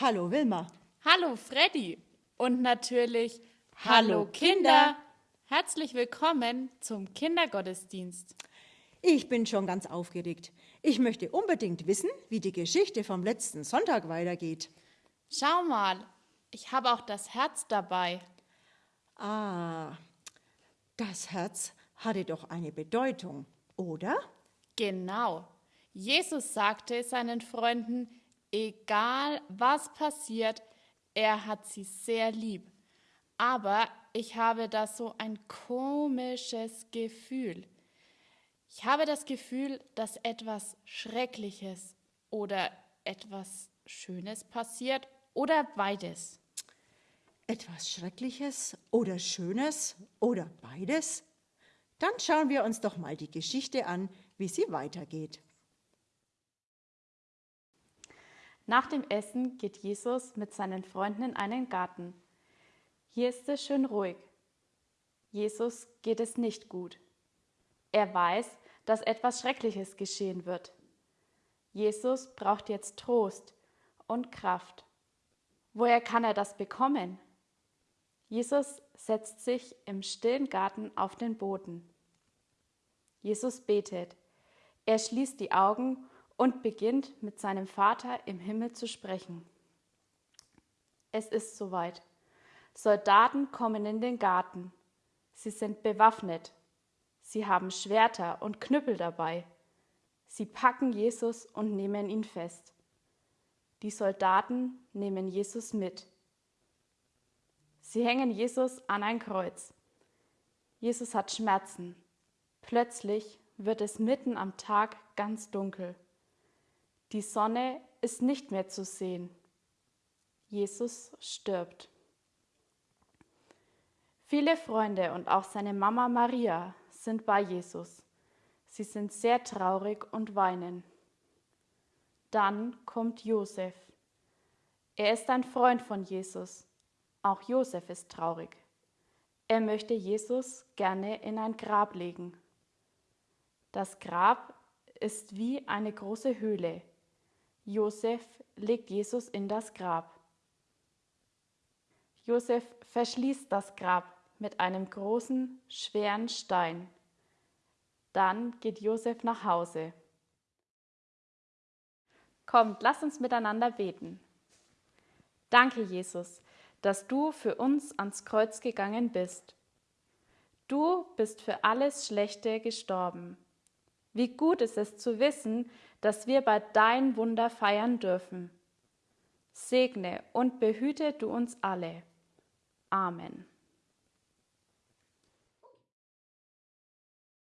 Hallo Wilma. Hallo Freddy und natürlich Hallo Kinder. Herzlich willkommen zum Kindergottesdienst. Ich bin schon ganz aufgeregt. Ich möchte unbedingt wissen, wie die Geschichte vom letzten Sonntag weitergeht. Schau mal, ich habe auch das Herz dabei. Ah, das Herz hatte doch eine Bedeutung, oder? Genau. Jesus sagte seinen Freunden, egal was passiert, er hat sie sehr lieb. Aber ich habe da so ein komisches Gefühl. Ich habe das Gefühl, dass etwas Schreckliches oder etwas Schönes passiert oder beides. Etwas Schreckliches oder Schönes oder beides? Dann schauen wir uns doch mal die Geschichte an, wie sie weitergeht. Nach dem Essen geht Jesus mit seinen Freunden in einen Garten. Hier ist es schön ruhig. Jesus geht es nicht gut. Er weiß, dass etwas Schreckliches geschehen wird. Jesus braucht jetzt Trost und Kraft. Woher kann er das bekommen? Jesus setzt sich im stillen Garten auf den Boden. Jesus betet. Er schließt die Augen und beginnt mit seinem Vater im Himmel zu sprechen. Es ist soweit. Soldaten kommen in den Garten. Sie sind bewaffnet. Sie haben Schwerter und Knüppel dabei. Sie packen Jesus und nehmen ihn fest. Die Soldaten nehmen Jesus mit. Sie hängen Jesus an ein Kreuz. Jesus hat Schmerzen. Plötzlich wird es mitten am Tag ganz dunkel. Die Sonne ist nicht mehr zu sehen. Jesus stirbt. Viele Freunde und auch seine Mama Maria sind bei Jesus. Sie sind sehr traurig und weinen. Dann kommt Josef. Er ist ein Freund von Jesus. Auch Josef ist traurig. Er möchte Jesus gerne in ein Grab legen. Das Grab ist wie eine große Höhle. Josef legt Jesus in das Grab. Josef verschließt das Grab mit einem großen, schweren Stein. Dann geht Josef nach Hause. Kommt, lass uns miteinander beten. Danke, Jesus, dass du für uns ans Kreuz gegangen bist. Du bist für alles Schlechte gestorben. Wie gut ist es zu wissen, dass wir bei dein Wunder feiern dürfen. Segne und behüte du uns alle. Amen.